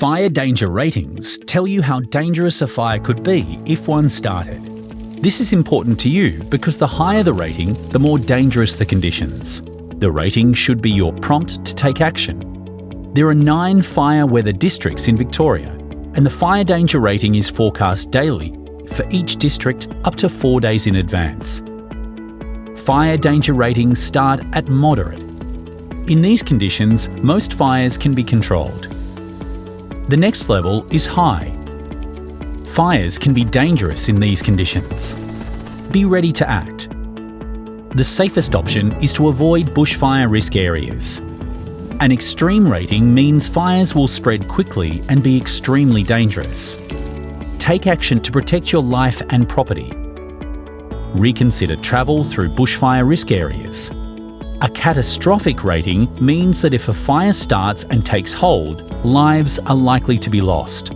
Fire danger ratings tell you how dangerous a fire could be if one started. This is important to you because the higher the rating, the more dangerous the conditions. The rating should be your prompt to take action. There are nine fire weather districts in Victoria, and the fire danger rating is forecast daily for each district up to four days in advance. Fire danger ratings start at moderate. In these conditions, most fires can be controlled. The next level is high. Fires can be dangerous in these conditions. Be ready to act. The safest option is to avoid bushfire risk areas. An extreme rating means fires will spread quickly and be extremely dangerous. Take action to protect your life and property. Reconsider travel through bushfire risk areas. A catastrophic rating means that if a fire starts and takes hold, lives are likely to be lost.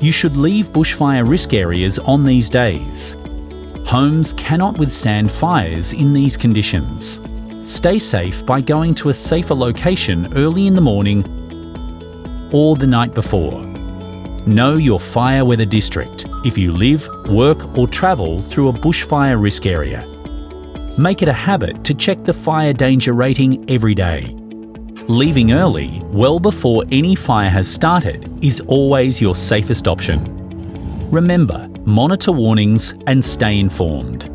You should leave bushfire risk areas on these days. Homes cannot withstand fires in these conditions. Stay safe by going to a safer location early in the morning or the night before. Know your fire weather district if you live, work or travel through a bushfire risk area. Make it a habit to check the fire danger rating every day. Leaving early, well before any fire has started, is always your safest option. Remember, monitor warnings and stay informed.